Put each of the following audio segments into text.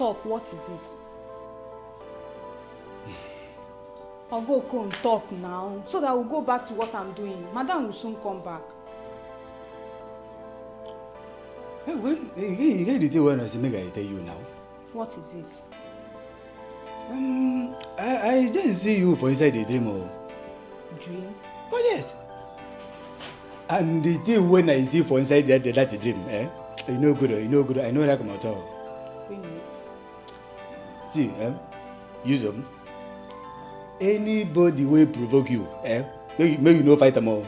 talk, what is it? I'll go and talk now so that we'll go back to what I'm doing. Madam will soon come back. Hey, when, get, you get the thing when I say make I tell you now. What is it? Um, I, I didn't see you for inside the dream oh. Dream? Oh yes. And the thing when I see for inside that, that dream, eh? You know good, oh, you know good. I know that come out. Really? See, eh? Use them. Anybody will provoke you, eh? Make, you- make you no fight them all.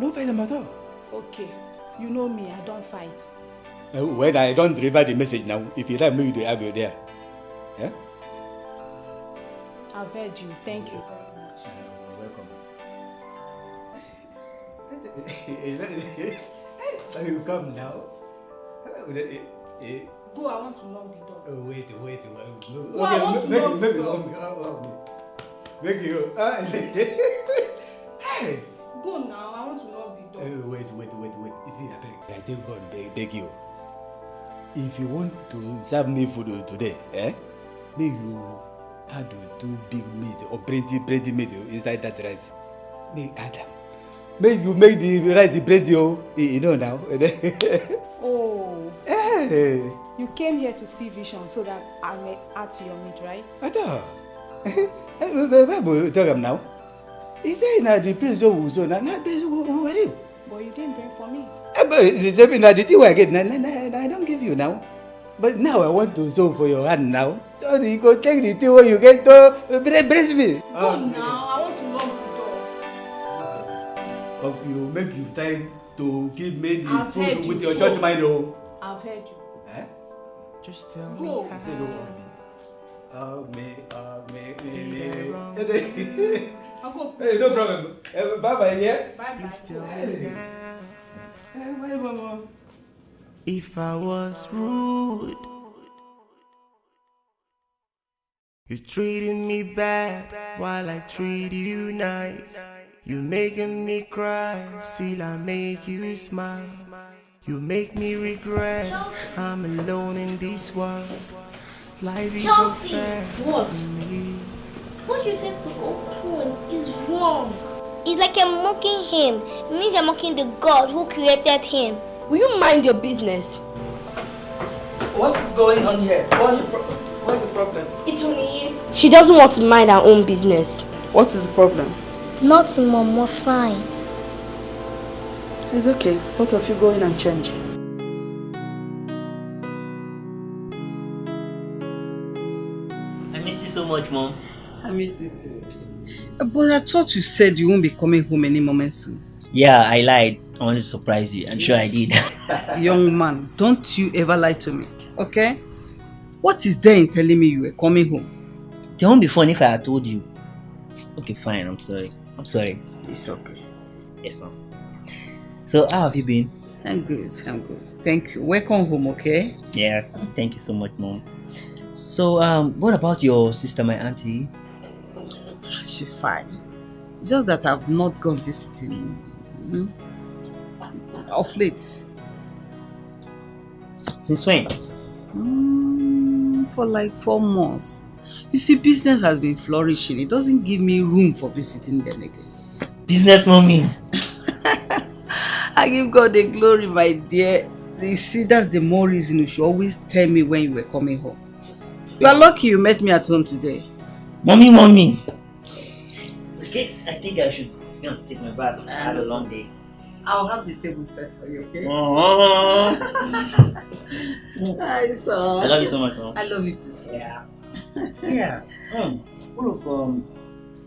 No fight them at all. Okay. You know me, I don't fight. Uh, when I don't deliver the message now, if you like, make you dey argue there. Yeah? I've heard you. Thank you very much. welcome. you come now. Go, I want to knock the door. Oh, wait, wait, wait. Go, I want to make, knock make, the door. make, make you. ah, hey! Go now, I want to knock the door. Uh, wait, wait, wait, wait. You see, I beg, I thank God, beg, beg you. If you want to serve me food today, eh? Make you add two big meat or plenty, plenty meat inside that rice. Make add them. Make you make the rice plenty, oh. You know now. Oh, hey, you came here to see vision so that I may add to your meat, right? Ata. Bible talk am now. He say na the place wey we so na na place we we wear him. But you didn't bring for me. Eh, but the same na the thing wey I get na na I don give you now. But now I want to sew for your hand now. So you go take the thing wey you get to bre- brace me. Go now, I want to knock the door. But you make you time to give me the I've food you. with your church mind o. I've heard you. Just tell Go. me Say no. Oh me, oh me, me, me. I'll. Uh, hey, no problem. Bye bye, yeah. Bye bye. tell me Hey. now Hey, bye, mama. if I was rude. You treated me bad while I treat you nice. You making me cry, still I make you smile. You make me regret I'm alone in this world. Life is Chelsea, unfair what? to me. What you said to Okun is wrong. It's like you're mocking him. It means you're mocking the God who created him. Will you mind your business? What is going on here? What's the, pro- what's the problem? It's only you. She doesn't want to mind her own business. What is the problem? Nothing, Mom. We're fine. It's okay. Both of you go in and change. I missed you so much, Mom. I missed you too. Uh, but I thought you said you won't be coming home any moment soon. Yeah, I lied. I wanted to surprise you. I'm sure I did. Young man, don't you ever lie to me, okay? What is there in telling me you were coming home? it won't be fun if I had told you. Okay, fine. I'm sorry. I'm sorry. It's okay. Yes, Mom. So, how have you been? I'm good, I'm good. Thank you. Welcome home, okay? Yeah, thank you so much, Mom. So, um, what about your sister, my auntie? She's fine. Just that I've not gone visiting mm, of late. Since when? Mm, for like four months. You see, business has been flourishing. It doesn't give me room for visiting them again. Business, mommy. I give God the glory, my dear. You see, that's the more reason you should always tell me when you were coming home. You are lucky you met me at home today. Mommy, mommy. Okay, I think I should you know, take my bath. I had a long day. I'll have the table set for you, okay? Oh. Hi, son. I love you so much, Mom. I love you too, son. Yeah. Yeah. Um, what of um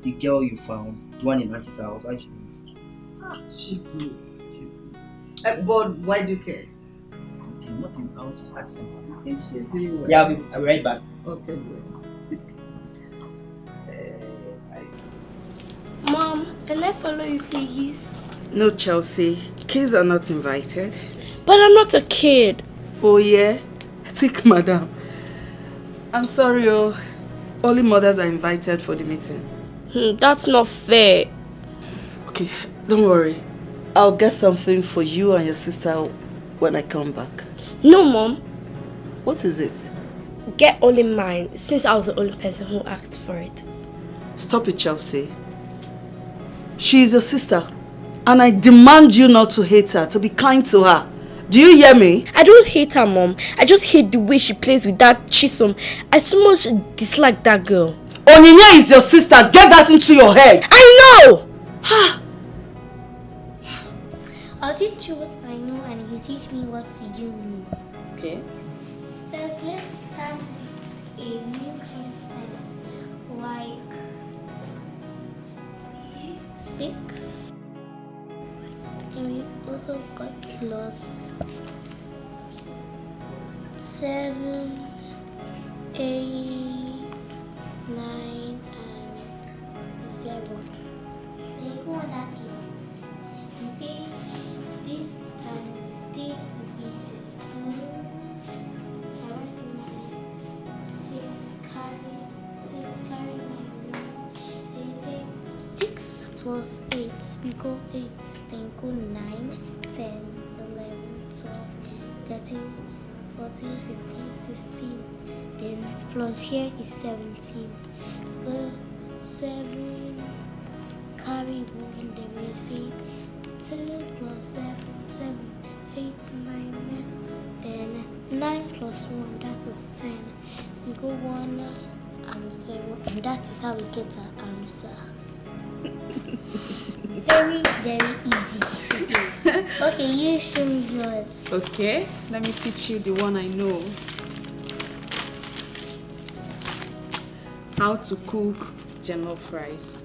the girl you found, the one in Auntie's house? How's she? She's good. She's good. But why do you care? Nothing, nothing. I was just asking. Is she doing well? Yeah, I'll be, I'll be right back. Okay, good. Mom, can I follow you, please? No, Chelsea. Kids are not invited. But I'm not a kid. Oh, yeah? Take madam. I'm sorry, oh. Only mothers are invited for the meeting. Hmm, that's not fair. Okay, don't worry. I'll get something for you and your sister when I come back. No, Mom. What is it? get only mine since I was the only person who asked for it. Stop it, Chelsea. She is your sister. And I demand you not to hate her, to be kind to her. Do you hear me? I don't hate her, mom. I just hate the way she plays with that Chisom. I so much dislike that girl. Oninya is your sister. Get that into your head. I know! Teach you what I know and you teach me what you know. Okay. First, let's start with a new kind of times, like six. And we also got plus seven, eight, nine, and zero. Then you go on that eight. You see, this this will be sixteen. I nine. Six carry six carry six plus eight. Go eight. Go nine, ten, eleven, twelve, thirteen, fourteen, fifteen, sixteen. Then plus here is seventeen. Go seven carry one. Then we say two plus seven, seven, eight, nine, nine. Then nine plus one, that is ten. We go one uh, and zero, and that is how we get our answer. very, very easy to do. Okay, you show me yours. Okay, let me teach you the one I know. How to cook jollof rice.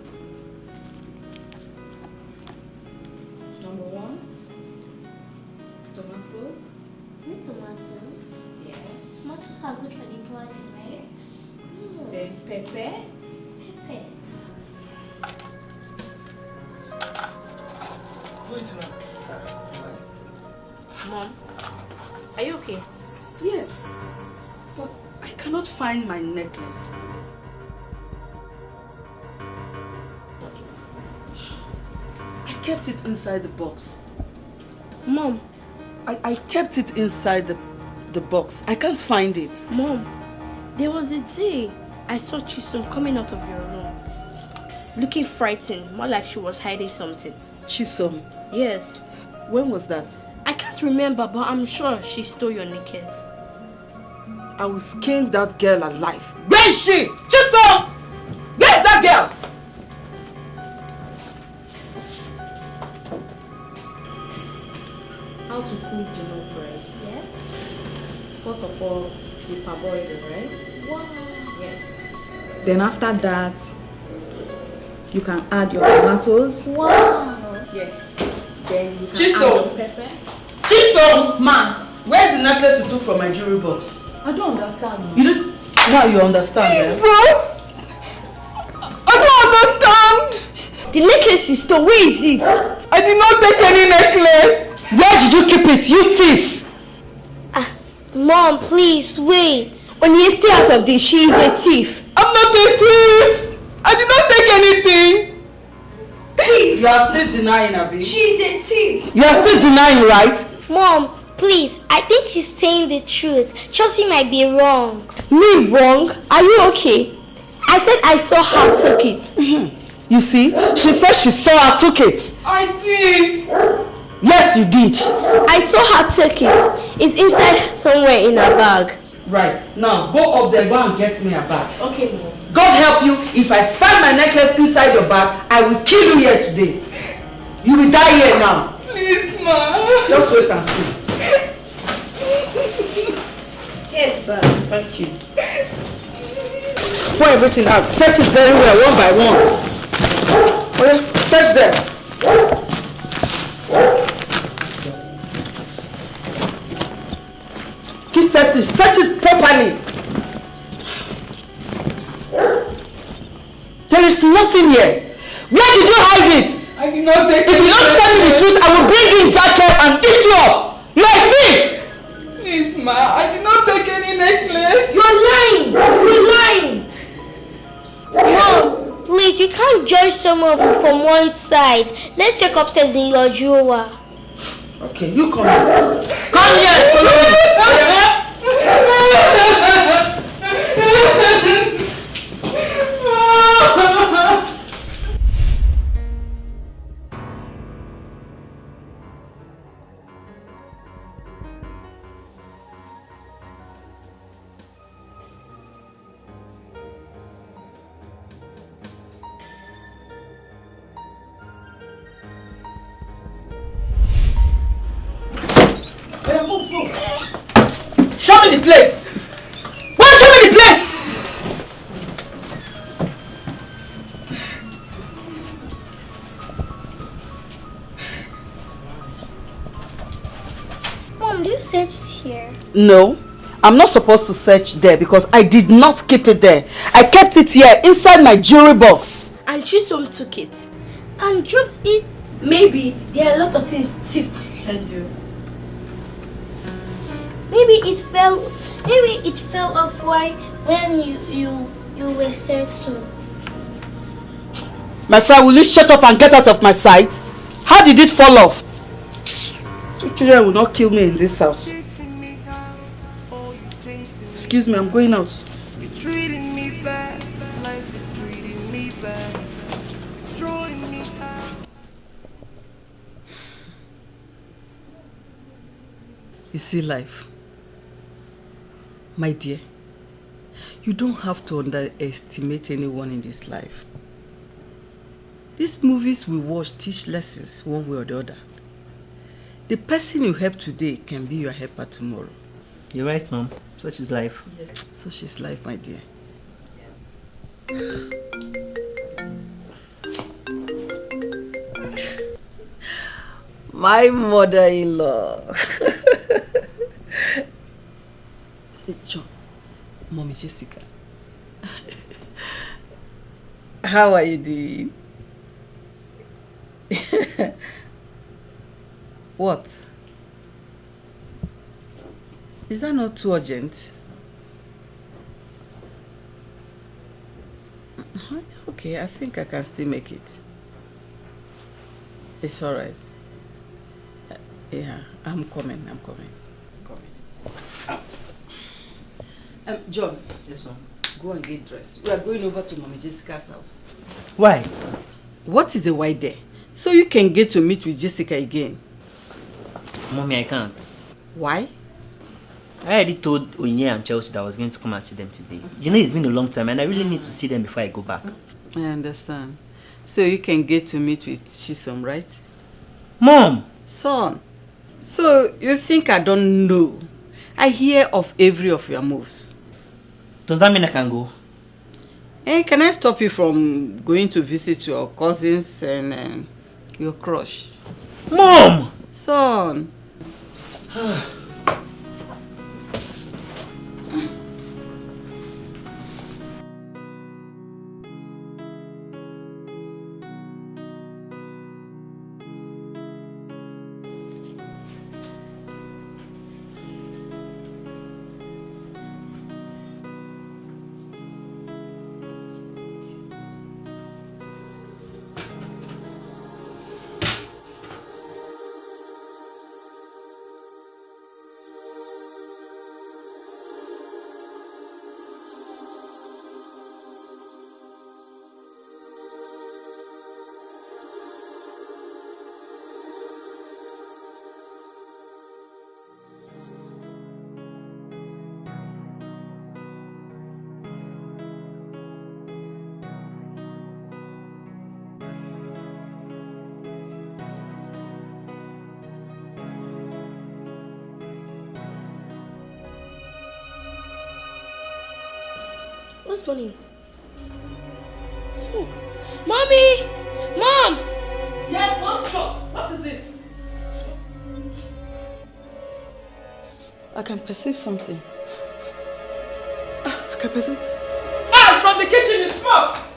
It inside the box. Mom, I, I kept it inside the, the box. I can't find it. Mom, there was a day I saw Chisom coming out of your room. Looking frightened, more like she was hiding something. Chisom. Yes. When was that? I can't remember, but I'm sure she stole your knickers. I will skin that girl alive. Where is she? Chisom! You parboil the rice. Wow. Yes. Then after that, you can add your tomatoes. Wow. Yes. Then you can Chisom. add your pepper. Chisom! Ma! Where's the necklace you took from my jewelry box? I don't understand. You don't... Now you understand, eh? Jesus! I don't understand! The necklace you stole, where is it? I did not take any necklace. Where did you keep it, you thief? Mom, please wait. When you stay out of this, she is a thief. I'm not a thief. I did not take anything. Thief. You are still denying, Abby. She is a thief. You are still denying, right? Mom, please. I think she's saying the truth. Chelsea might be wrong. Me wrong? Are you okay? I said I saw her take it. Mm-hmm. You see, she said she saw her took it. I did. Yes, you did. I saw her take it. It's inside somewhere in her bag. Right. Now, go up there, go and get me a bag. Okay, mom. God help you, if I find my necklace inside your bag, I will kill you here today. You will die here now. Please, ma. Just wait and see. Yes, bag. Thank you. Pour everything out. Search it very well, one by one. Oh yeah, search them. Keep searching. Search it properly. There is nothing here. Where did you hide it? I did not take If you don't tell me the truth, I will bring in Jacob and eat you up. You are a thief. Please, ma. I did not take any necklace. You're lying. You're lying. Mom, please, you can't judge someone from one side. Let's check upstairs in your drawer. Okay, you come here. Come here. Follow me. the place. Why show me the place? Mom, do you search here? No, I'm not supposed to search there because I did not keep it there. I kept it here inside my jewelry box. And Chisom took it. And dropped it. Maybe there are a lot of things thief can do. Maybe it fell. Maybe it fell off while when you you you were searching. My friend, will you shut up and get out of my sight? How did it fall off? Two children will not kill me in this house. Chasing me out, oh, you chasing me. Excuse me, I'm going out. You're treating me bad, life is treating me bad. Throwing me out. You see life. My dear, you don't have to underestimate anyone in this life. These movies we watch teach lessons one way or the other. The person you help today can be your helper tomorrow. You're right, Mom. Such is life. Yes. Such is life, my dear. My mother-in-law. John, Mommy Jessica. How are you doing? what? Is that not too urgent? Uh-huh, Okay, I think I can still make it. It's alright. Uh, Yeah, I'm coming, I'm coming. Um, John, Yes, Mom. go and get dressed. We are going over to Mommy Jessica's house. Why? What is the why there? So you can get to meet with Jessica again. Mommy, I can't. Why? I already told Onye and Chelsea that I was going to come and see them today. You know, it's been a long time and I really need to see them before I go back. I understand. So you can get to meet with Chisom, right? Mom! Son, so you think I don't know? I hear of every of your moves. Does that mean I can go? Hey, can I stop you from going to visit your cousins and um, your crush? Mom! Son. I can perceive something. Ah, I can perceive. Ah, it's from the kitchen, it's smoke!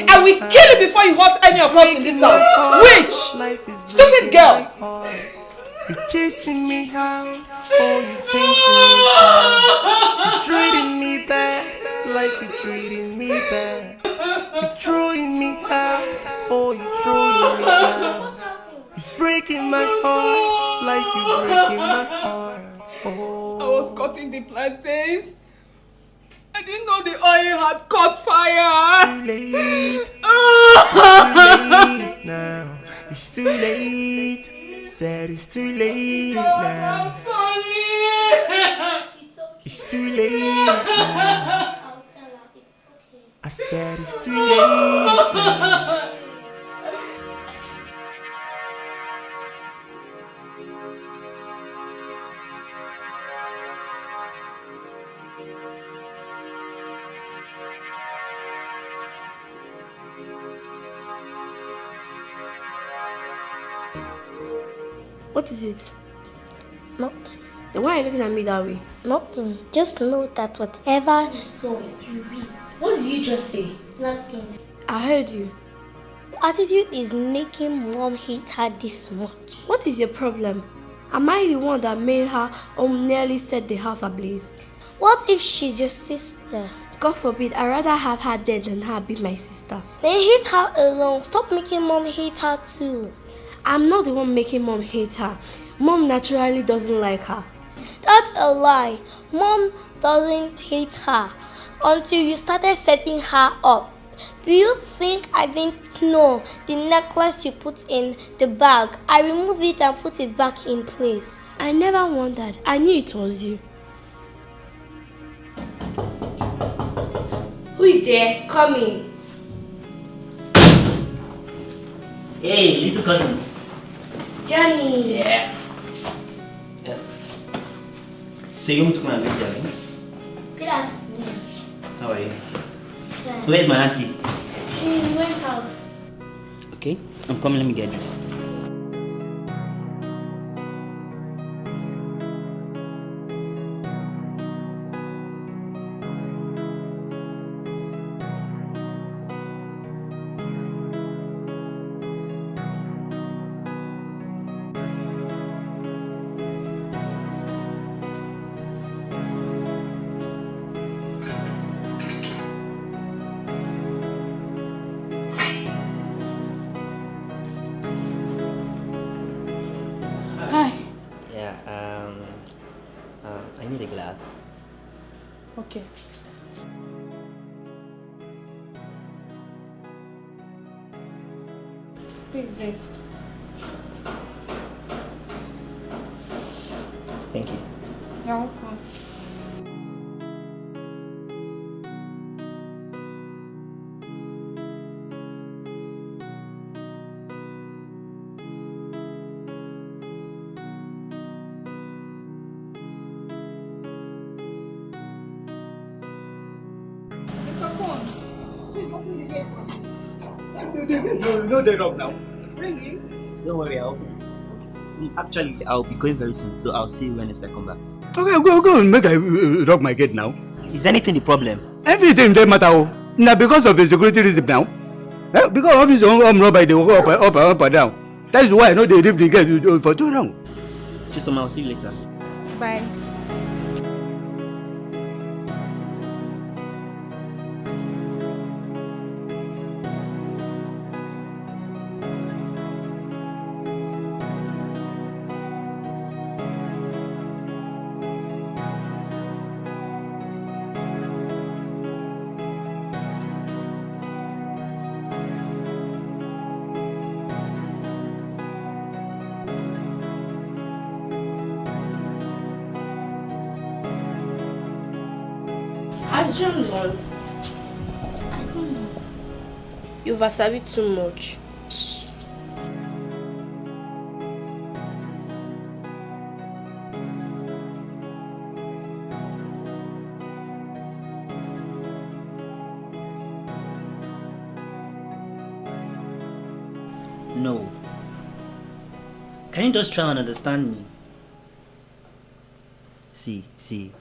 Wrong. I will kill you before you hurt any of us in this house. Witch! Stupid girl! You chasing me out, oh you chasing me out. You treating me bad, like you treating me bad. You throwing me out, oh you throwing me out. It's breaking my heart, like you breaking my heart. Oh. I was cutting the plantains. I didn't know the oil had caught fire. It's too late. It's too late now. It's too late. Said it's too late now. I'm sorry. It's too late now. I'll tell her it's okay. I said it's too late now. What is it? Nothing. Then why are you looking at me that way? Nothing. Just know that whatever you saw it, you reap. What did you just say? Nothing. I heard you. Attitude is making mom hate her this much. What is your problem? Am I the one that made her or nearly set the house ablaze? What if she's your sister? God forbid, I'd rather have her dead than her be my sister. Then hate her alone. Stop making mom hate her too. I'm not the one making mom hate her. Mom naturally doesn't like her. That's a lie. Mom doesn't hate her until you started setting her up. Do you think I didn't know the necklace you put in the bag? I removed it and put it back in place. I never wondered. I knew it was you. Who is there? Come in. Hey, little cousins. Johnny. Yeah. yeah. So you want to come and meet Johnny? Good afternoon. How are you? So where's my auntie? She went out. Okay, I'm coming. Let me get dressed. No, no, they up now. Really? Don't worry, I'll open it. Actually, I'll be going very soon, so I'll see you when it's I come back. Okay, go, go and make I uh, lock my gate now. Is anything the problem? Everything dey matter o. Na because of the security reason now. Eh, because of this home home robbery dey go up, and- up, and up and down. That is why I no dey leave the gate uh, for too long. Chisom, I'll see you later. Bye. Wasabi too much. No. Can you just try and understand me? See, see.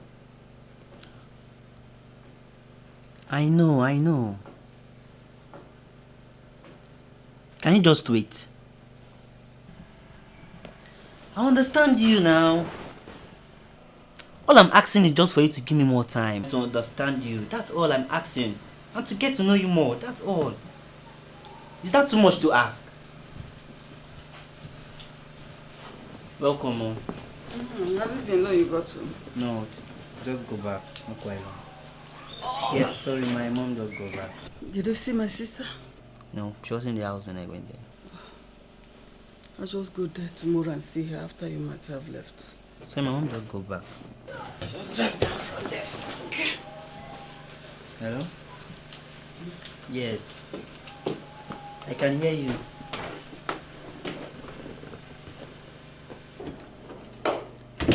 I know, I know. Can you just wait? I understand you now. All I'm asking is just for you to give me more time to understand you. That's all I'm asking. And to get to know you more. That's all. Is that too much to ask? Welcome, Mom. Mm, has it been long you got to? No, just go back. Not quite long. Yeah, sorry, my mom just go back. Did you see my sister? No, she was in the house when I went there. I'll just go there tomorrow and see her after you might have left. So my mom just go back. Just drive down from there. Okay. Hello? Yes. I can hear you.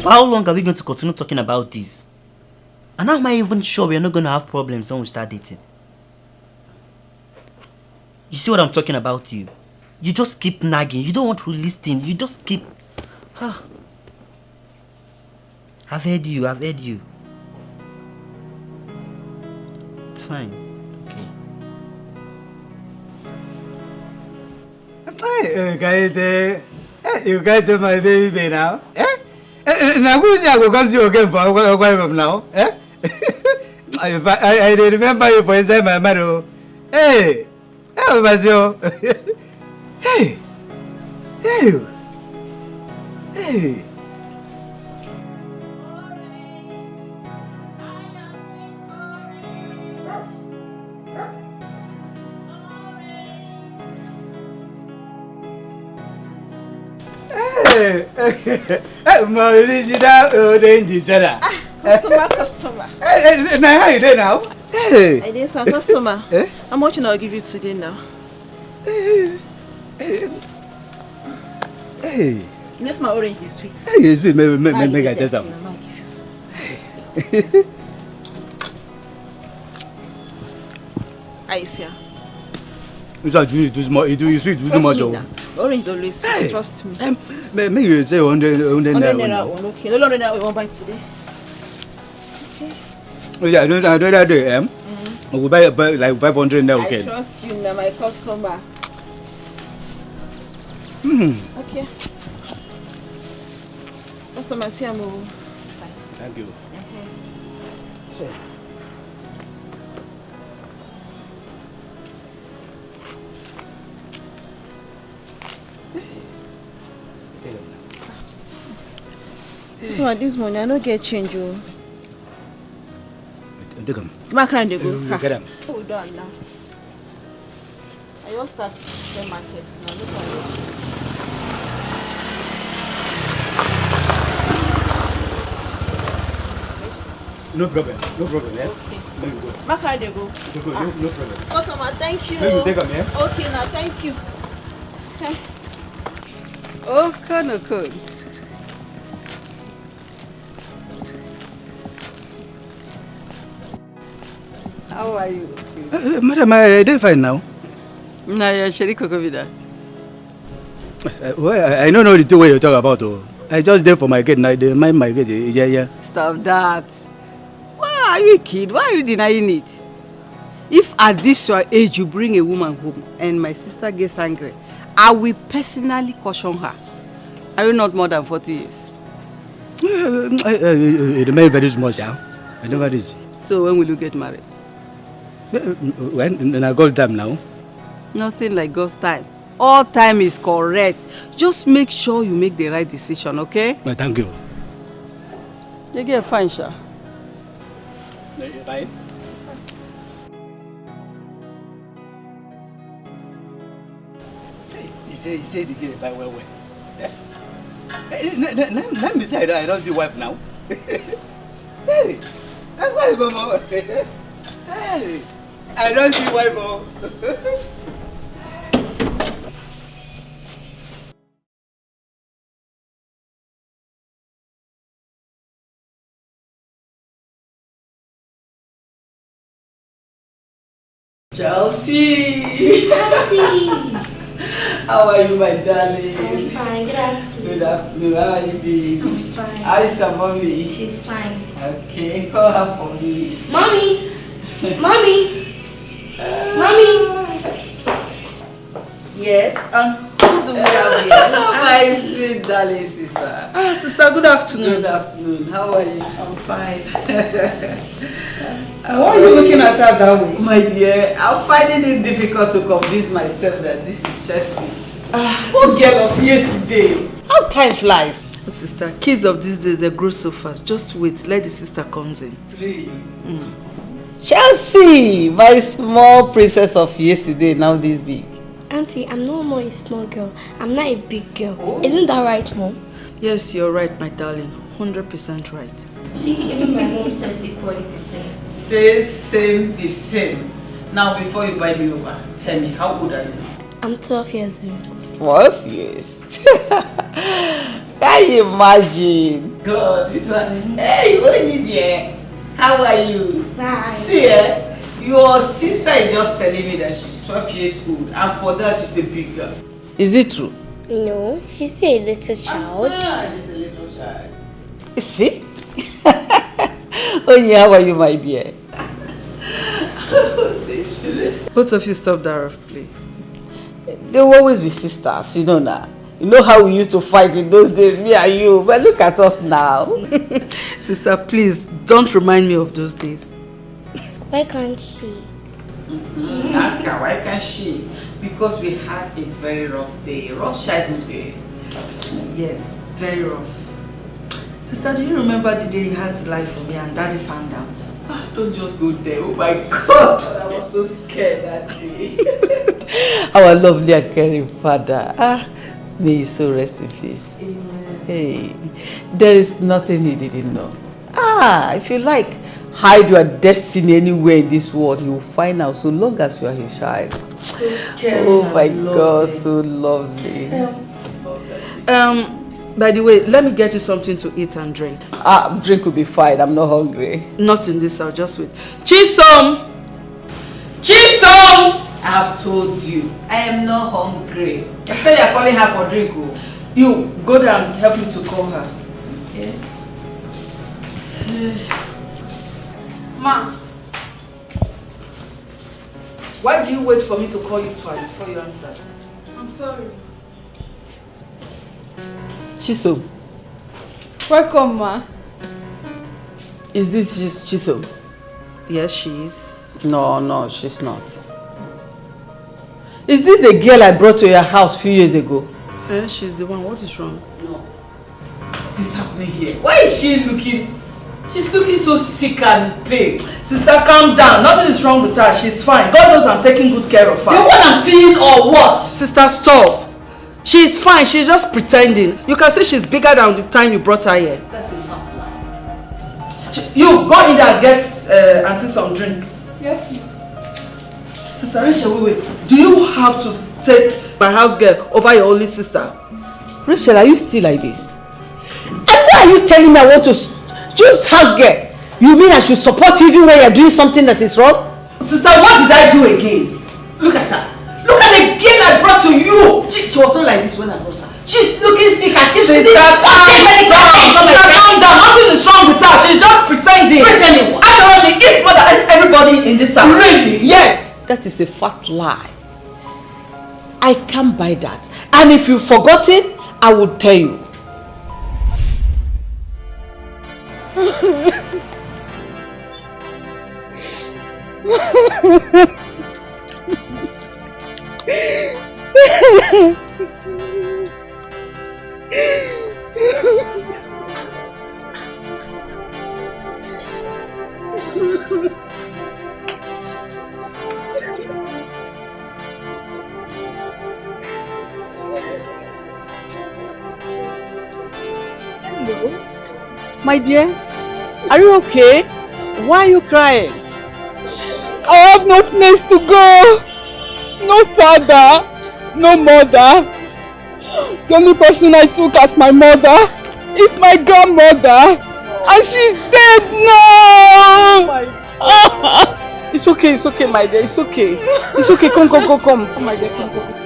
For how long are we going to continue talking about this? And how am I even sure we're not going to have problems when we start dating? You see what I'm talking about you? You just keep nagging. You don't want to listen. You just keep... Ah. I've heard you. I've heard you. It's fine. Hey, Kaite. Hey, you got my baby now. Eh? Eh, Now who's there go come see you again for what from now? Eh? I, I, I remember you for inside my mind. oh. Hey, hey, Basio. Hey, hey, hey. Hey, hey, original orange seller. Customer, customer. Hey, hey, now how you dey now? Hey. I did for customer. Eh? How much will I give you today now? Hey. Hey. Yes, my orange is sweet. Hey, you see, make, make, make, I that, some. You. Aisha. You say you do small, you do you sweet, you do Trust much. me oh. now. Orange is always sweet. Hey. Trust me. Um, Make make you say hundred, hundred 100 naira. naira now. one, okay. No longer naira we won't buy today. Oh yeah, no, no, that day, um, we will buy buy like five hundred naira. I Okay. trust you now, my customer. Hmm. Okay. Customer, see I'm over. Thank you. Customer, this morning I no get change. Oh. Take am. Ma carry dey go. Eh, you Ha. get ah. am. We done now. I just start to sell market now. Look at it. No problem. No problem. Yeah. Okay. Make you go. Ma carry dey go. You go. No, no problem. Ah. Customer, thank you. Make you take am, yeah? Okay, now thank you. Okay. Oh, kind of How are you? Uh, madam, I dey fine now. Nah, yeah, Sherry Coco be that. Uh, well, I, I don't know the thing wey you talk about. Oh. I just dey for my gate now. Dey mind my gate. eh, Yeah, yeah. Stop that. Why are you a kid? Why are you denying it? If at this your age you bring a woman home and my sister gets angry, I will personally caution her. Are you not more than 40 years? Uh, uh, uh, it remain very small, sha. I never reach. So when will you get married? When I got time now. Nothing like God's time. All time is correct. Just make sure you make the right decision, okay? Well, thank you. You get fine, Sha. Bye. Hey, he say he say the girl buy well well. Eh? Hey, let, let, let, let me say I don't, I don't see wife now. hey, that's why you go more. hey, I don't see wife oh. Chelsea! How are you, my darling? I'm fine, good afternoon. Good afternoon. How are you doing? I'm fine. How is your mommy? She's fine. Okay, call her for me. Mommy! Mommy! Mommy! Yes, and who do we have here? My sweet darling sister. Ah, sister, good afternoon. Good afternoon. How are you? I'm fine. Why are you looking at her that way? My dear, I'm finding it difficult to convince myself that this is Chelsea. Ah, Who's girl of yesterday? How time flies. Sister, kids of these days, they grow so fast. Just wait, let the sister comes in. Really? Chelsea, my small princess of yesterday, now this big. Auntie, I'm no more a small girl. I'm not a big girl. Isn't that right, Mom? Yes, you're right, my darling. 100% right. See, even my mom says equally the same. Say same the same. Now before you buy me over, tell me how old are you? I'm 12 years old. 12 years. Can you imagine? God, this one. Hey, Oni dear. How are you? Bye. See, eh? Your sister is just telling me that she's 12 years old and for that she's a big girl. Is it true? No, she's a little child. Ah, she's a little child. You see? oh yeah, how are you, my dear? Both of you stop that rough play. They will always be sisters, you know now. You know how we used to fight in those days, me and you. But look at us now. Sister, please, don't remind me of those days. Why can't she? Mm, ask her, why can't she? Because we had a very rough day, rough childhood day. Yes, very rough. Sister, do you remember the day you had to lie for me and daddy found out? Ah, Don't just go there. Oh my God, I was so scared that day. Our lovely and caring father. Ah, may he so rest in peace. Hey, there is nothing he didn't know. Ah, if you like, hide your destiny anywhere in this world, you will find out so long as you are his child. caring Oh my. God, so lovely. Um, by the way, let me get you something to eat and drink. Ah, drink will be fine. I'm not hungry. Not in this, I'll just wait. Chisom! Chisom! I have told you, I am not hungry. I said you're calling her for drink. Oh. You go there and help me to call her. Yeah. Ma. Why do you wait for me to call you twice before you answer? I'm sorry. Chisom, Welcome, ma. is this Chis- Chisom? Yes, she is. No, no, she's not. Is this the girl I brought to your house a few years ago? Eh, she's the one. What is wrong? What is happening here? Why is she looking... She's looking so sick and pale. Sister, calm down. Nothing is wrong with her. She's fine. God knows I'm taking good care of her. The one I'm seeing or what? Sister, stop. She's fine. She's just pretending. You can say she's bigger than the time you brought her here. That's a fat lie. You go in there and get uh, auntie some drinks. Yes, ma. Sister Rachel, wait, wait. Do you have to take my house girl over your only sister? Rachel, are you still like this? And why are you telling me I want to choose house girl? You mean I should support you even when you're doing something that is wrong? Sister, what did I do again? Look at her. Look at the girl I brought to you. She, she was not like this when I brought her. She's looking sick if she's Sister, calm down. Sister, calm down. Nothing is wrong with her. She's just pretending. Pretending what? After all, she eats more than everybody in this house. Really? Yes. That is a fat lie. I can't buy that. And if you've forgotten, I will tell you. My dear, are you okay? Why are you crying? I have no place to go. No father, no mother. The only person I took as my mother is my grandmother. And she's dead now. It's okay, it's okay, my dear, it's okay. It's okay, come, come, come, come. Come, my dear, come, come.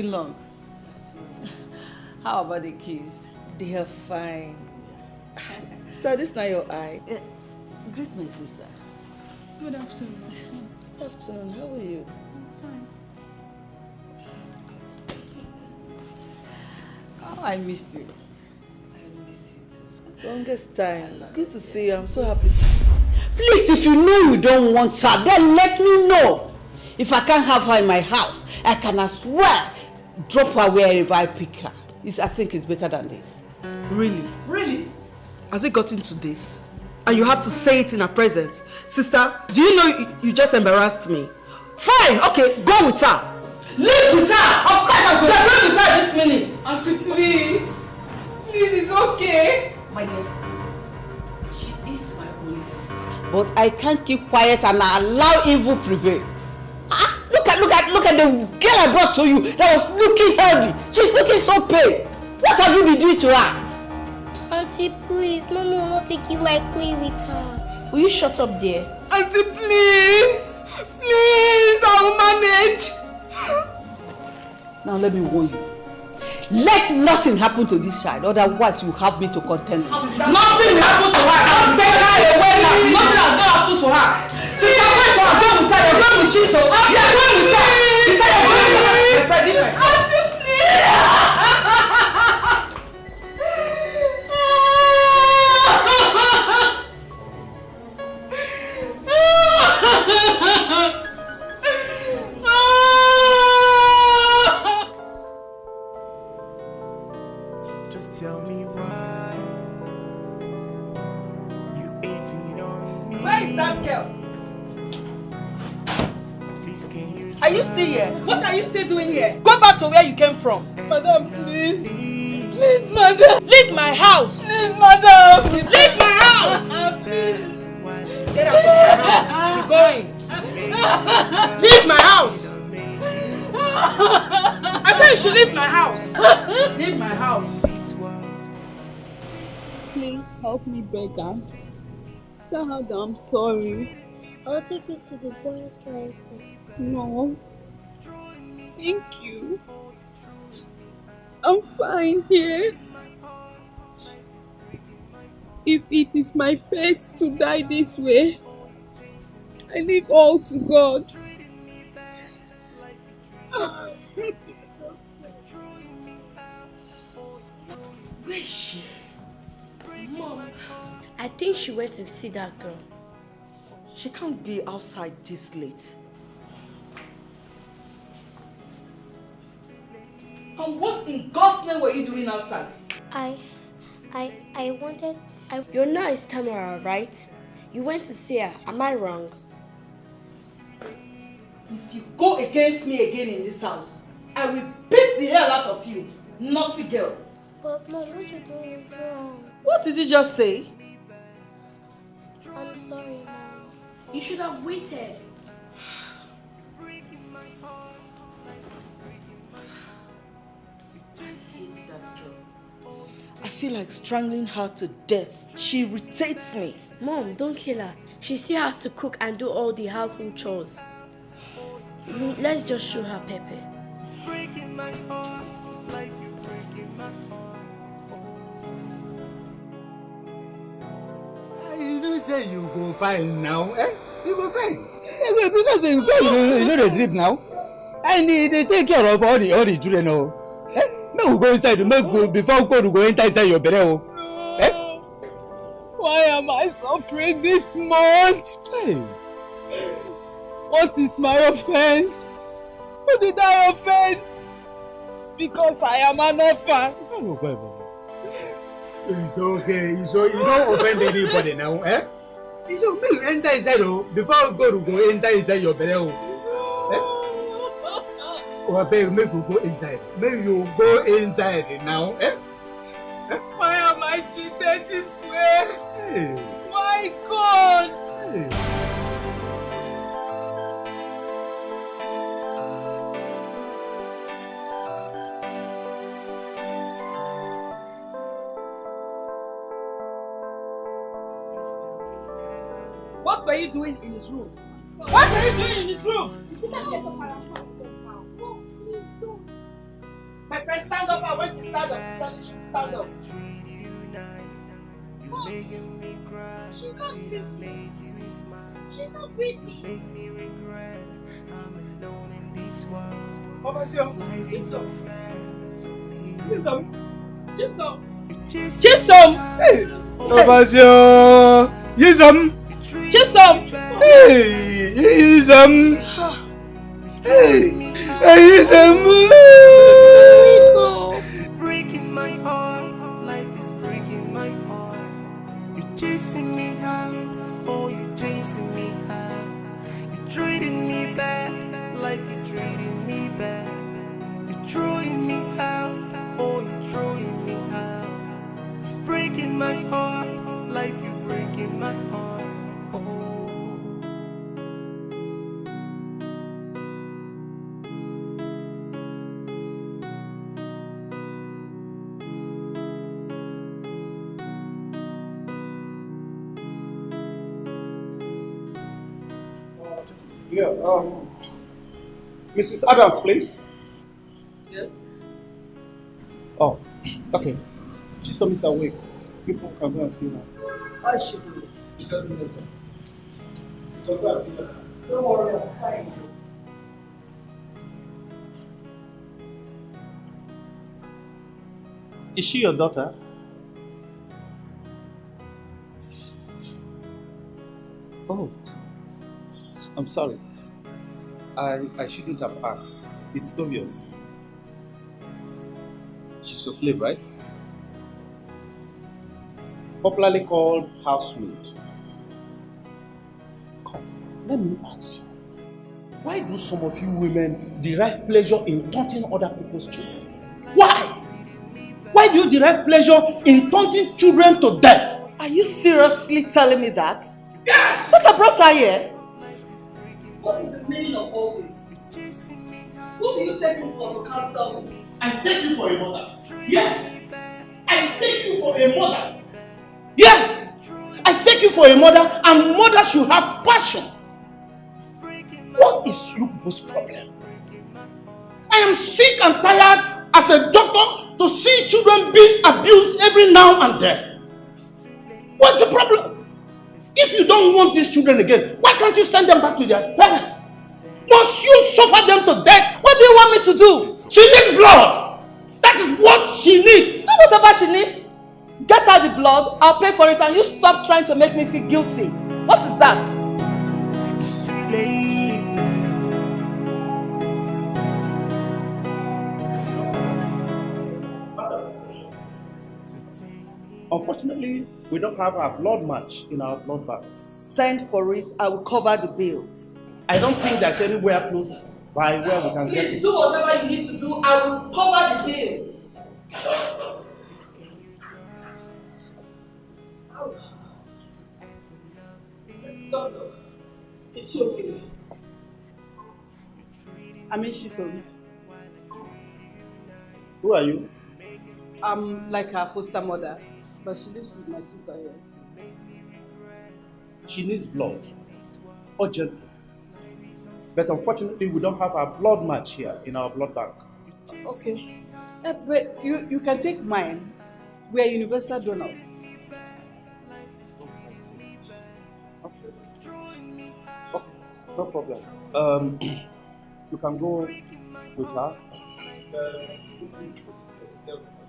Are been long. How about the kids? They are fine. Sister, this not your eye. Eh, Greet my sister. Good afternoon. Good afternoon. How are you? Fine. Oh, I missed you. I miss you too. Longest time. It's good to see you. I'm so happy. Please, if you know you don't want her, then let me know. If I can't have her in my house, I can as well drop her wherever I pick her. It's, I think it's better than this. Really? Really? Has it gotten to this? And you have to say it in her presence. Sister, do you know you, you just embarrassed me? Fine, okay, go with her. Live with her! Of course I'm going to live with her this minute. Auntie, please. Please, it's okay. My dear, she is my only sister. But I can't keep quiet and allow evil prevail. Look at, look at, the girl I brought to you that was looking healthy. She's looking so pale. What have you been doing to her? Auntie, please, Mommy will not take it lightly with her. Will you shut up there? Auntie, please. Please, I'll manage. Now let me warn you. Let nothing happen to this child, otherwise you have me to contend with. Nothing will happen to her. I'll take her away now. Nothing has not happened to her. Sister, wait for her. Go with her. You're going with Chiso. You're going with her. Sister, you're going with her. From. Madam, please. Please, madam. Leave my house. Please, madam. Leave my house. Get out of my house. Be going. Leave my house. I said you should leave my house. Leave my house. Please help me beg her. Tell her that I'm sorry. I'll take you to the boys' quarter. No. Thank you. I'm fine here. If it is my fate to die this way, I leave all to God. Where is she? Mom, I think she went to see that girl. She can't be outside this late. And what in God's name were you doing outside? I, I, I wanted, I. Your name is Tamara, right? You went to see her. Am I wrong? If you go against me again in this house, I will beat the hell out of you, naughty girl. But mom, what you doing is wrong. What did you just say? I'm sorry, mom. You should have waited. Hate that girl. I feel like strangling her to death. She irritates me. Mom, don't kill her. She still has to cook and do all the household chores. Let's just show her Pepe. It's breaking my heart like you breaking my heart. You know say you go fine now, eh? You go fine. Eh, because you go, you know, you know dey sleep now. And they, they take care of all the all the children oh. Eh? Make we go inside, make go before God go enter inside your belle oh. Eh? Why am I suffering this much? Hey. What is my offense? Who did I offend? Because I am an orphan. Oh, boy, boy. It's okay. It's okay. You don't offend anybody now, eh? It's okay. Make you enter inside oh. Before God go enter inside your belle oh. Eh? Well, babe, make you go inside. Make you go inside now. Eh? Why am I treated this way? Hey. My God! Hey. What were you doing in his room? What were you doing in his room? My friend, stand up. I want you to stand up. Stand up. Stand up. You making me cry, She's not pretty. make you smile. She's not pretty. Make me regret I'm alone in this world. Obasio, Life is Chisom. unfair to me. Chisom. Chisom. You chase Chisom. Hey, Obasio, Yisam. Chisom. Hey, Yisam. Hey, um, Mrs. Adams, please. Yes. Oh, okay. Chisom is awake. People can go and see her. I should do it. She doesn't know. So go and see her. Don't worry, I'm fine. Is she your daughter? Oh, I'm sorry. I, I shouldn't have asked. It's obvious. She's a slave, right? Popularly called housemaid. Come, let me ask you. Why do some of you women derive pleasure in taunting other people's children? Why? Why do you derive pleasure in taunting children to death? Are you seriously telling me that? Yes! What I brought her here? What is the meaning of all this? Who do you take me for to counsel me? I take you for a mother. Yes. I take you for a mother. Yes. I take you for a mother, and mother should have passion. What is your problem? I am sick and tired as a doctor to see children being abused every now and then. What's the problem? If you don't want these children again, why can't you send them back to their parents? Must you suffer them to death? What do you want me to do? She needs blood. That is what she needs. Do whatever she needs. Get her the blood, I'll pay for it, and you stop trying to make me feel guilty. What is that? It's too late Unfortunately, we don't have a blood match in our blood bank. Send for it, I will cover the bills. I don't think there's anywhere close by where we can get Please do whatever you need to do. I will cover the bill. Ouch. Doctor, is she okay? I mean, she's sorry. Who are you? I'm like her foster mother, but she lives with my sister here. She needs blood. Urgently. But unfortunately, we don't have a blood match here in our blood bank. Okay. Eh, but you, you can take mine. We are universal donors. No problem. Um, you can go with her.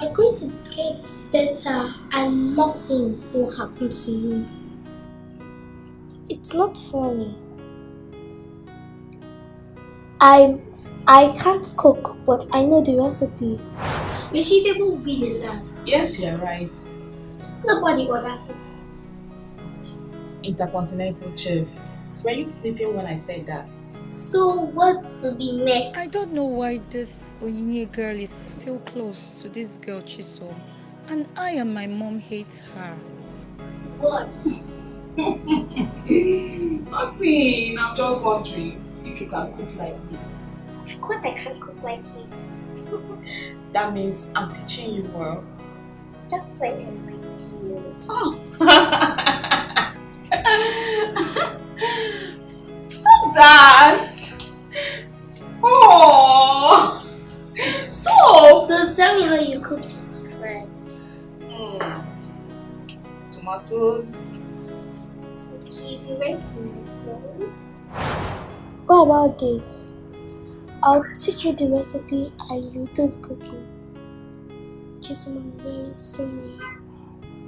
You're going to get better and nothing will happen to you. It's not funny. I I can't cook, but I know the recipe. Vegetable will be the last. Yes, you're right. Nobody orders it. Intercontinental chef. Were you sleeping when I said that? So what will be next? I don't know why this Oyinye girl is still close to this girl Chisom. And I and my mom hate her. What? Nothing. I'm just wondering if you can cook like me. Of course I can't cook like you. That means I'm teaching you well. That's why I like you. Oh. That! Oh! Stop! So tell me how you cook first. Mm. Tomatoes. Okay, be ready for. What about this? I'll teach you the recipe and you do the cooking. Just I'm very sorry.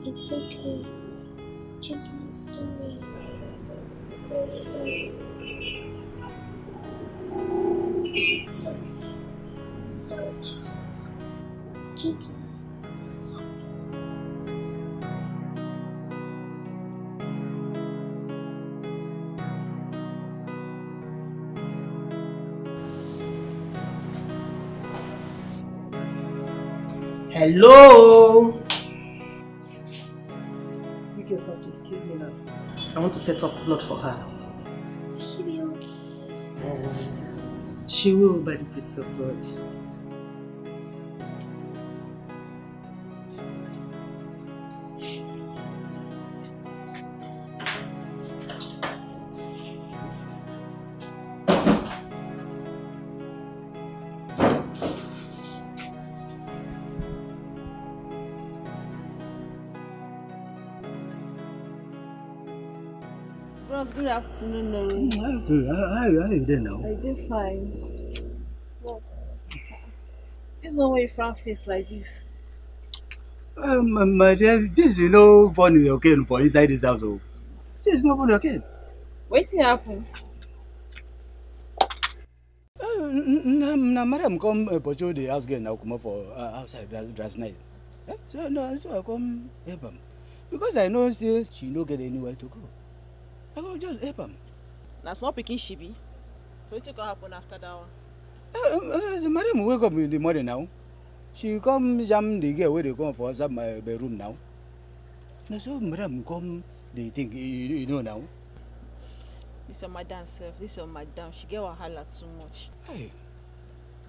It's okay. Just I'm sorry. Very sorry. Sorry. Sorry, just just sorry. Hello. Yourself to excuse me now. I want to set up blood for her. She will by the grace of God. Bros, good afternoon. No. Mm, how do- how- how- how you there now? I did fine. This one way frown face like this. Um, my dear, this is no funny again for inside this house. Oh. This is no funny again. Wetin happen? na na madam come uh, pursue the house girl now comot for uh, outside last night eh? so no so i come help am because i know say she no get anywhere to go i go just help am Na small pikin she be. So wetin go happen after that one? Uh, uh, the madam wake up in the morning now she come jam the girl wey dey come for outside my bedroom now na so madam come dey think you, you know now This your madam sef. This your madam. She get wahala too much. Hey.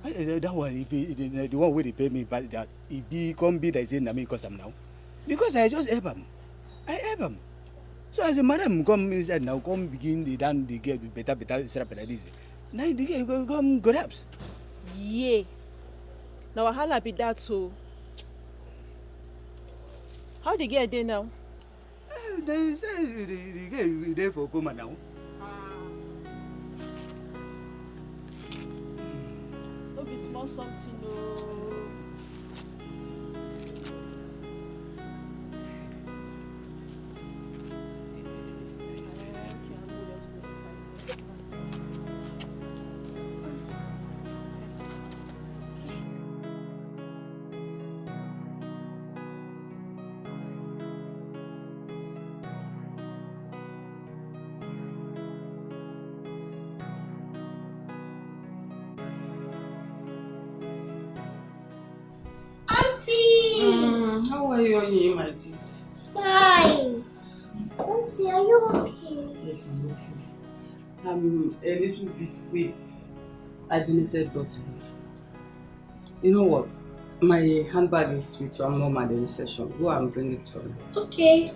I, that one if he, the, the one wey dey pay me but that e be come be like say na me cause am now because i just help am i help am so as the madam come inside now come begin dey down the girl better better strap like this na the girl go come collapse. Yay. Na wahala be that o. How the girl dey now? Uh, they say the, the, the girl dey for coma now. No be small something o. Auntie! Oye, my dear? Fine. Auntie, are you okay? Yes, I'm okay. I'm a little bit weak. I donated blood to you. You know what? My handbag is with your mom at the reception. Go and bring it for me. Okay.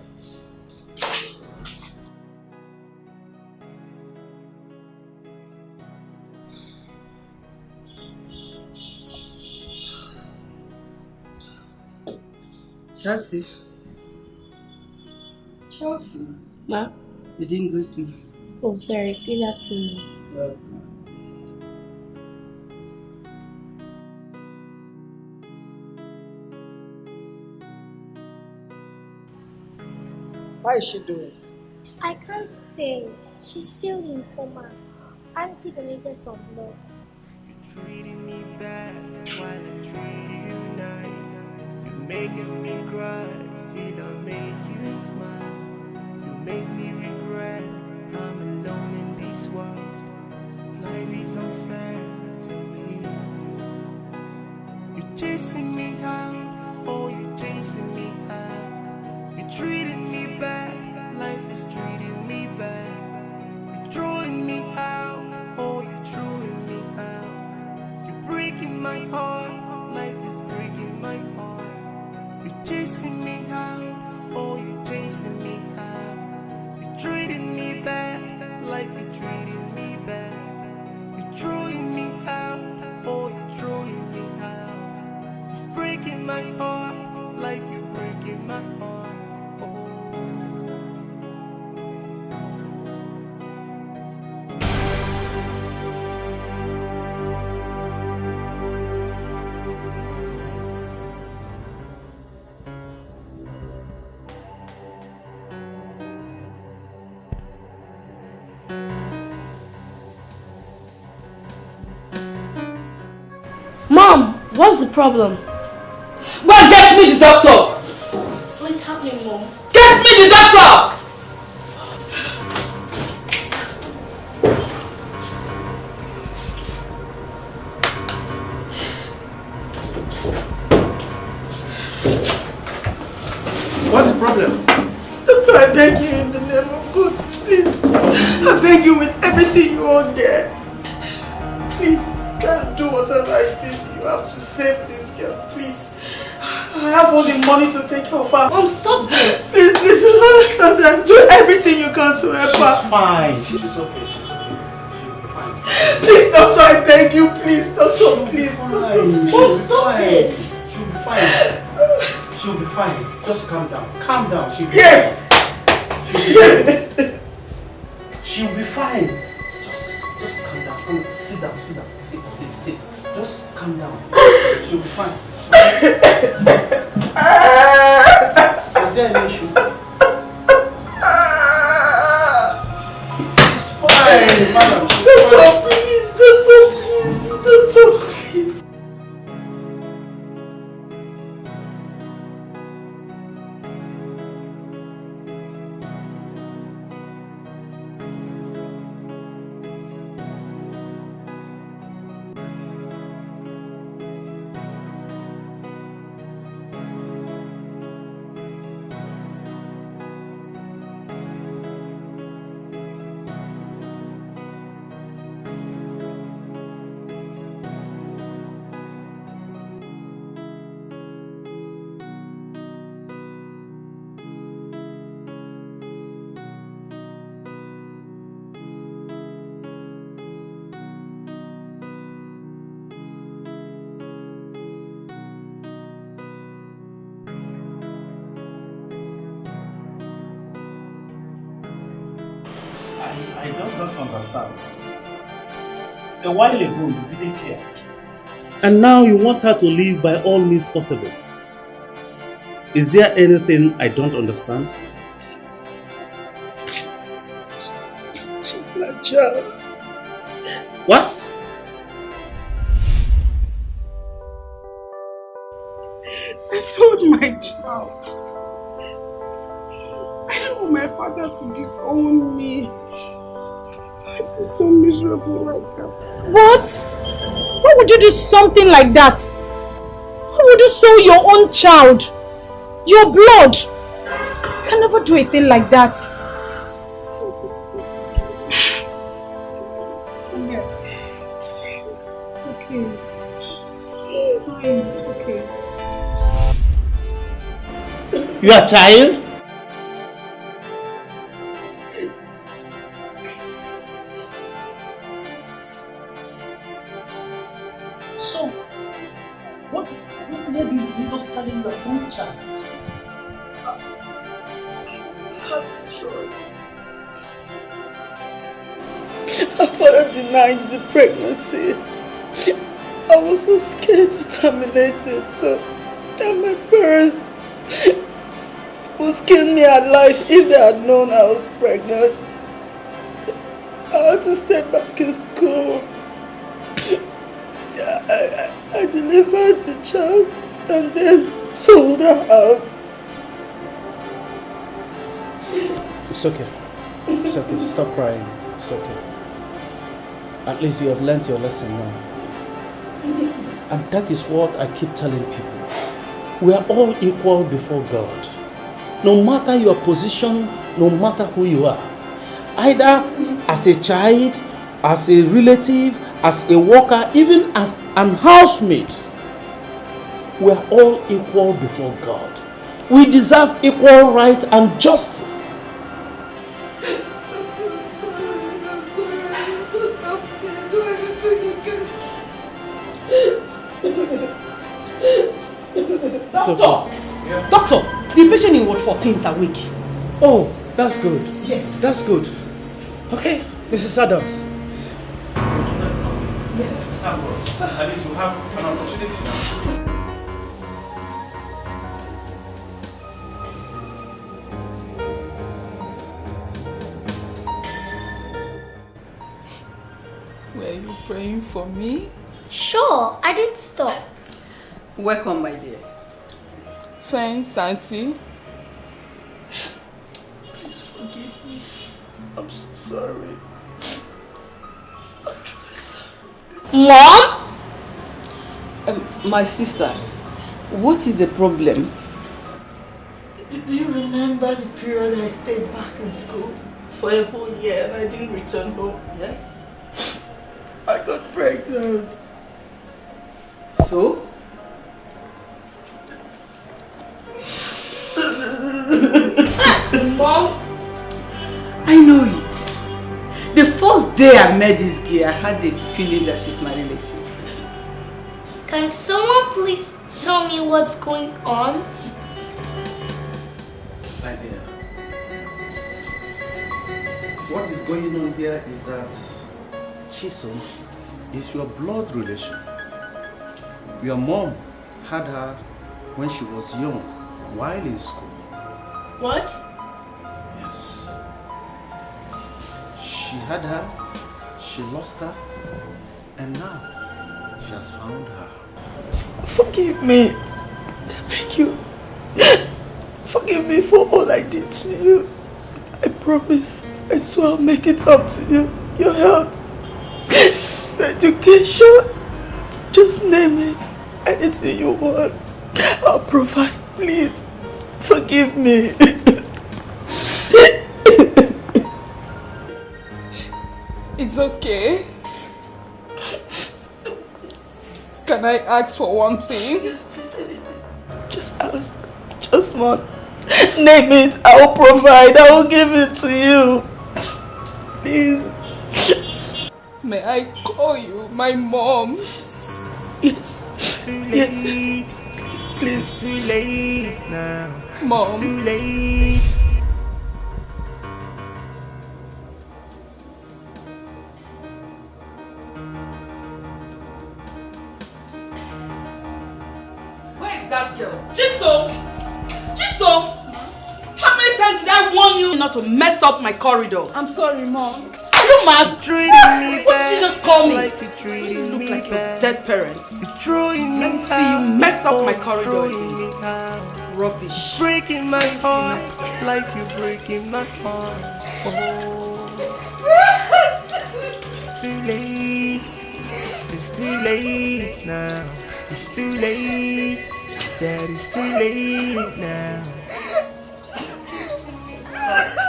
Chelsea. Chelsea. Ma? You didn't greet me. Oh, sorry. Good afternoon. Well, How is she doing? I can't say. She's still in coma. I'm taking Auntie donated some blood. treating me bad while I treat you nice. Making me cry, still I make you smile. You make me regret I'm alone in this world. Problem? Go and get me the doctor! She's okay. She's okay. She'll be fine. Please, doctor, I beg you, please, doctor, please. Doctor. Mom, stop this. She'll be fine. She'll be fine. Just calm down. Calm down. She'll be Yeah. fine. She'll be fine. She'll be fine. Just, just calm down. Come, sit down. Sit down. Sit, sit, sit. Just calm down. She'll be fine. Is there any issue? While ago, you didn't care. And now you want her to leave by all means possible. Is there anything I don't understand? She's my child. What? Something like that? Why would you sell your own child? Your blood? You can never do a thing like that. It's okay. It's fine. It's okay. Your child? Pregnant. I had to stay back in school. I, I, I delivered the child and then sold her out. It's okay. It's okay. Stop crying. It's okay. At least you have learnt your lesson now. And that is what I keep telling people. We are all equal before God. No matter your position, no matter who you are. Either as a child, as a relative, as a worker, even as an housemate. We are all equal before God. We deserve equal right and justice. Doctor! Doctor! The patient in Ward 14 is awake. Oh, that's good. Yes. That's good. Okay, Mrs. Adams. Yes. Thank God. At least you have an opportunity now. Were you praying for me? Sure, I didn't stop. Welcome, my dear. Thanks, Auntie. Please forgive me. I'm so sorry. I'm truly sorry. Mom? Um, my sister, what is the problem? Do, do you remember the period I stayed back in school for a whole year and I didn't return home? Yes. I got pregnant. So? Day I met this girl, I had the feeling that she's my relative. Can someone please tell me what's going on? My dear, what is going on here is that Chisom is your blood relation. Your mom had her when she was young, while in school. What? Yes. She had her, she lost her, and now she has found her. Forgive me. Thank you. Forgive me for all I did to you. I promise. I swear I'll make it up to you. Your health, education, just name it. Anything you want, I'll provide. Please, forgive me. It's okay. Can I ask for one thing? Yes, please, Just ask. Just one. Name it. I will provide. I will give it to you. Please. May I call you my mom? Yes. Too late. Yes. late. Please, please. It's too late now. Mom. It's too late. Up my corridor? I'm sorry, Mom. Are you mad? Treating me What did she just call me? Like you treating look me like your dead parents. You throwing me Let's see you mess up my out, corridor throwing me out. Rubbish. Breaking my heart like you're breaking my heart. Oh, it's too late. It's too late now. It's too late. I said it's too late now.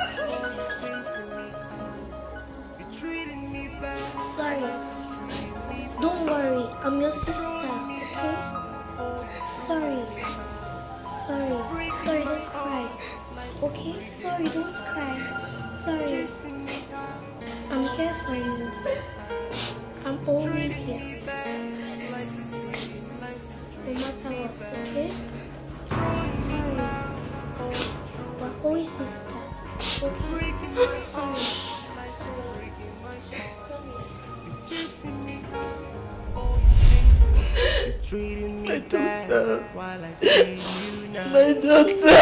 sister, okay? Sorry. Sorry. Sorry, don't cry. Okay? Sorry, don't cry. Sorry. I'm here for you. I'm always here. No matter what, okay? Sorry. We're always sisters, okay? Sorry. treating me My bad while I treat you now. My daughter.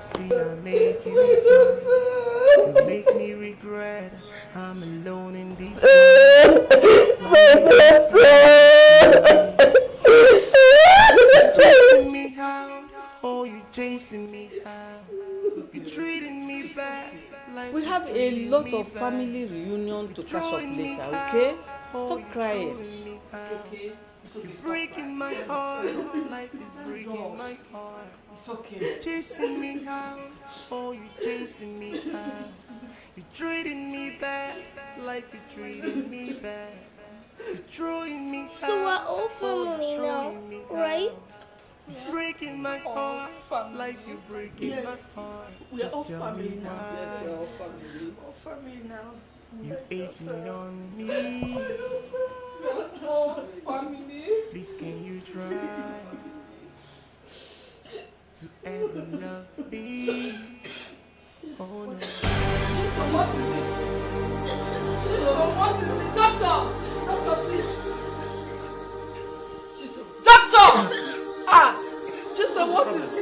Still I make you My You make me regret I'm alone in this. My daughter. Chasing me out, oh you chasing me out. You treating me bad. We have a lot of family reunion to catch up later, okay? Stop oh, crying. Okay. You're breaking my heart. Life is breaking my heart. It's okay. You're chasing me out. Oh, you're chasing me out. You're treating me bad. Like you're treating me bad. You're throwing me out. So we're all oh, family now, right? It's breaking my heart. Like you're breaking yes. my heart. We're all family now. Yes, we're all family. All family now. You're eating on me. Please can you try to ever love me? Oh no. What is this? What is this? Doctor! Doctor, please. Jesus. Doctor! ah! Jesus, what is this?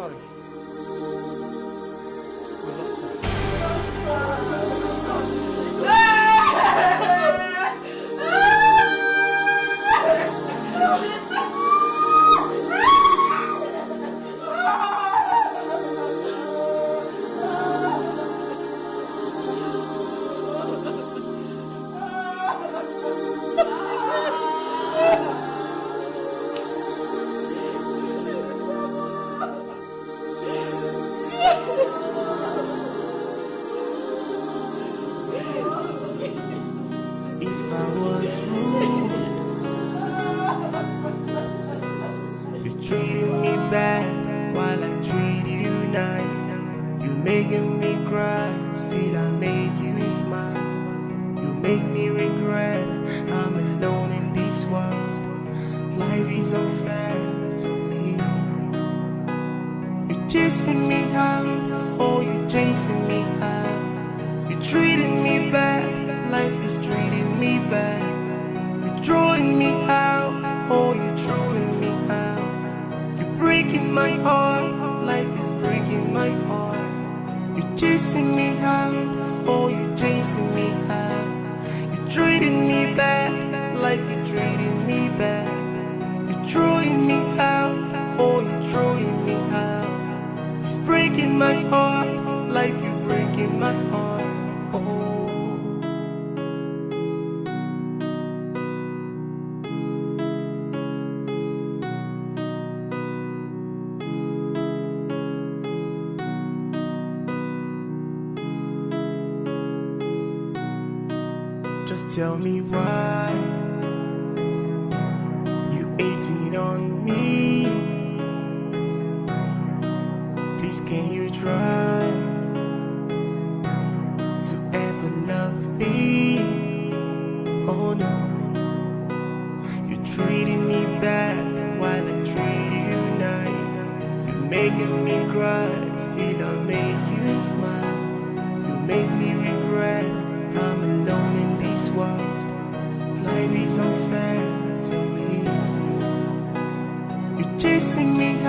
sorry. Just tell me why you hating on me. Please, can you try to ever love me? Oh no, you're treating me bad while I treat you nice. You're making me cry. chasing me.